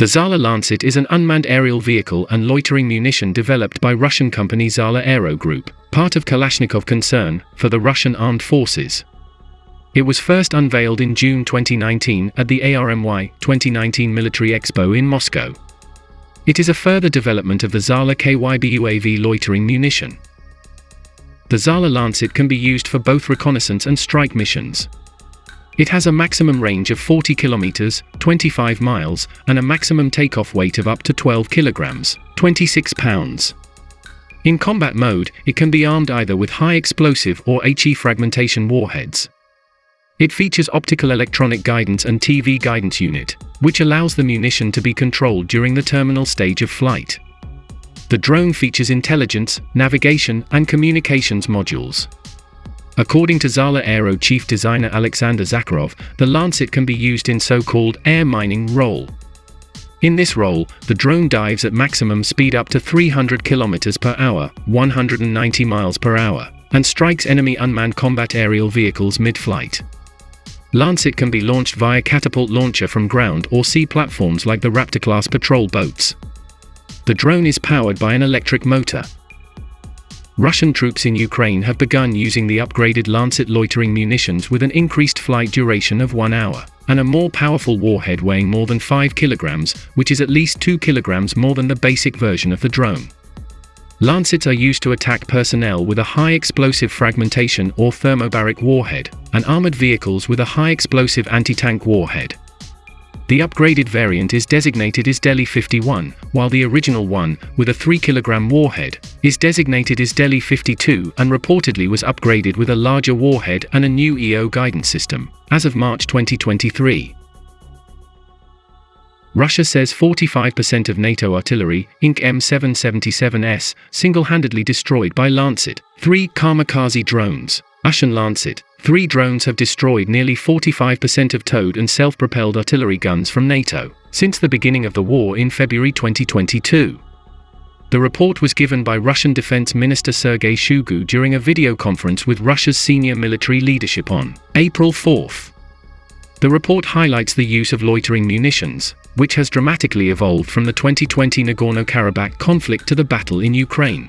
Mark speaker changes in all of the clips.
Speaker 1: The Zala Lancet is an unmanned aerial vehicle and loitering munition developed by Russian company Zala Aero Group, part of Kalashnikov concern, for the Russian armed forces. It was first unveiled in June 2019 at the ARMY 2019 Military Expo in Moscow. It is a further development of the Zala KYB UAV loitering munition. The Zala Lancet can be used for both reconnaissance and strike missions. It has a maximum range of 40 kilometers, 25 miles, and a maximum takeoff weight of up to 12 kilograms, 26 pounds. In combat mode, it can be armed either with high explosive or HE fragmentation warheads. It features optical electronic guidance and TV guidance unit, which allows the munition to be controlled during the terminal stage of flight. The drone features intelligence, navigation, and communications modules. According to Zala Aero chief designer Alexander Zakharov, the Lancet can be used in so-called air mining role. In this role, the drone dives at maximum speed up to 300 km per hour, 190 miles per hour, and strikes enemy unmanned combat aerial vehicles mid-flight. Lancet can be launched via catapult launcher from ground or sea platforms like the Raptor-class patrol boats. The drone is powered by an electric motor, Russian troops in Ukraine have begun using the upgraded Lancet loitering munitions with an increased flight duration of one hour, and a more powerful warhead weighing more than 5 kilograms, which is at least 2 kilograms more than the basic version of the drone. Lancets are used to attack personnel with a high explosive fragmentation or thermobaric warhead, and armored vehicles with a high explosive anti-tank warhead. The upgraded variant is designated as Izdeliye 51, while the original one, with a 3 kg warhead, is designated as Izdeliye 52 and reportedly was upgraded with a larger warhead and a new EO guidance system, as of March 2023. Russia says 45% of NATO artillery, Inc. M777S, single-handedly destroyed by Lancet, three kamikaze drones, Russian Lancet, Three drones have destroyed nearly 45% of towed and self-propelled artillery guns from NATO since the beginning of the war in February 2022. The report was given by Russian Defense Minister Sergei Shoigu during a video conference with Russia's senior military leadership on April 4. The report highlights the use of loitering munitions, which has dramatically evolved from the 2020 Nagorno-Karabakh conflict to the battle in Ukraine.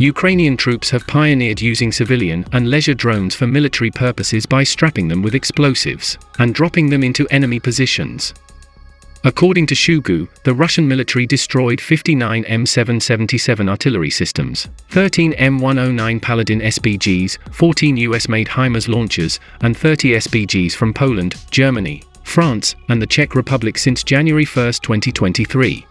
Speaker 1: Ukrainian troops have pioneered using civilian and leisure drones for military purposes by strapping them with explosives and dropping them into enemy positions. According to Shoigu, the Russian military destroyed 59 M777 artillery systems, 13 M109 Paladin SPGs, 14 US-made HIMARS launchers, and 30 SPGs from Poland, Germany, France, and the Czech Republic since January 1, 2023.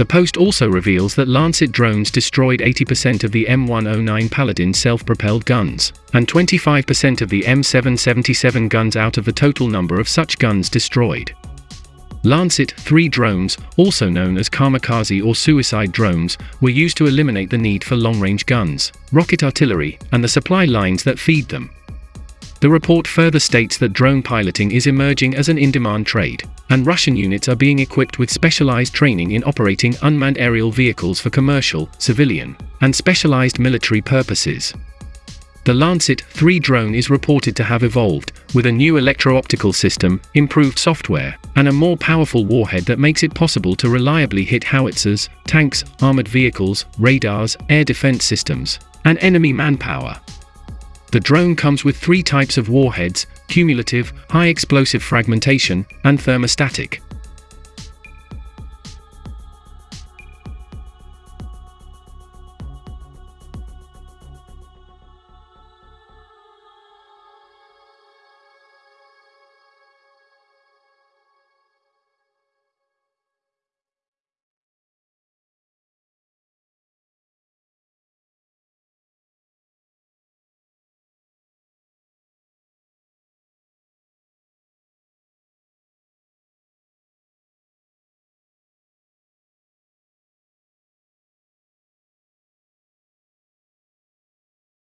Speaker 1: The post also reveals that Lancet drones destroyed 80% of the M109 Paladin self-propelled guns, and 25% of the M777 guns out of the total number of such guns destroyed. Lancet 3 drones, also known as kamikaze or suicide drones, were used to eliminate the need for long-range guns, rocket artillery, and the supply lines that feed them. The report further states that drone piloting is emerging as an in-demand trade, and Russian units are being equipped with specialized training in operating unmanned aerial vehicles for commercial, civilian, and specialized military purposes. The Lancet 3 drone is reported to have evolved, with a new electro-optical system, improved software, and a more powerful warhead that makes it possible to reliably hit howitzers, tanks, armored vehicles, radars, air defense systems, and enemy manpower. The drone comes with three types of warheads, cumulative, high explosive fragmentation, and thermostatic.